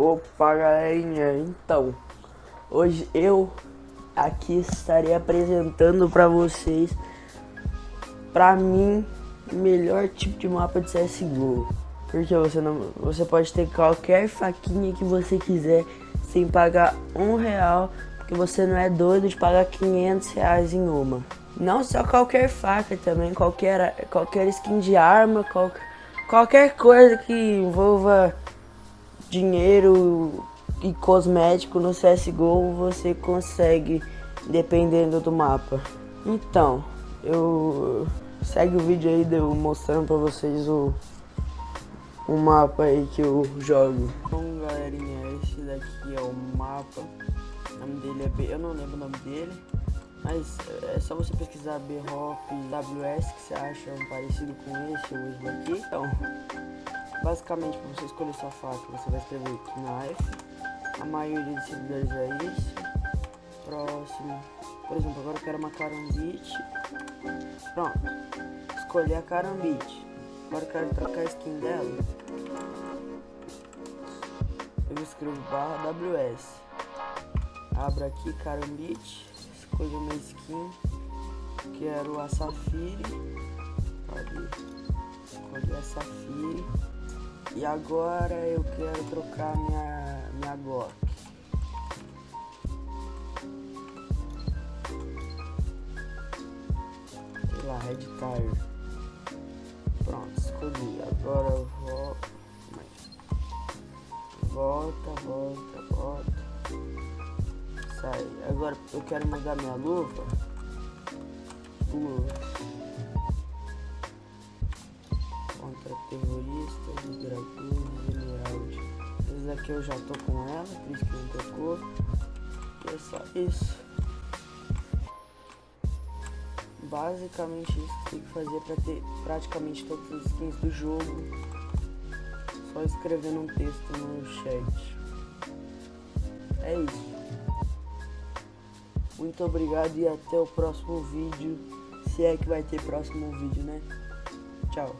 Opa galerinha, então Hoje eu aqui estarei apresentando para vocês Pra mim, melhor tipo de mapa de CSGO Porque você, não, você pode ter qualquer faquinha que você quiser Sem pagar um real Porque você não é doido de pagar 500 reais em uma. Não só qualquer faca também, qualquer, qualquer skin de arma qualquer, qualquer coisa que envolva dinheiro e cosmético no CSGO você consegue, dependendo do mapa. Então, eu... Segue o vídeo aí de eu mostrando pra vocês o, o mapa aí que eu jogo. Bom, galerinha, esse daqui é o mapa. O nome dele é B... Eu não lembro o nome dele. Mas é só você pesquisar B-Hop WS que você acha um parecido com esse ou esse daqui. Então, Basicamente, para você escolher sua faca, você vai escrever knife. A maioria dos servidores é isso. Próximo. Por exemplo, agora eu quero uma carambite. Pronto. Escolhi a carambite. Agora eu quero trocar a skin dela. Eu escrevo barra WS. Abro aqui carambite. Escolho minha skin. Quero a Safire. Cadê? Escolhi a Safire. E agora eu quero trocar minha, minha Glock. Sei lá, Red Tire. Pronto, escolhi. Agora eu vou... Volta, volta, volta. Sai. Agora eu quero mudar minha luva. Luva. Daqui eu já tô com ela, por isso que não tocou. E é só isso. Basicamente isso que tem que fazer para ter praticamente todas as skins do jogo. Só escrevendo um texto no chat. É isso. Muito obrigado e até o próximo vídeo. Se é que vai ter próximo vídeo, né? Tchau.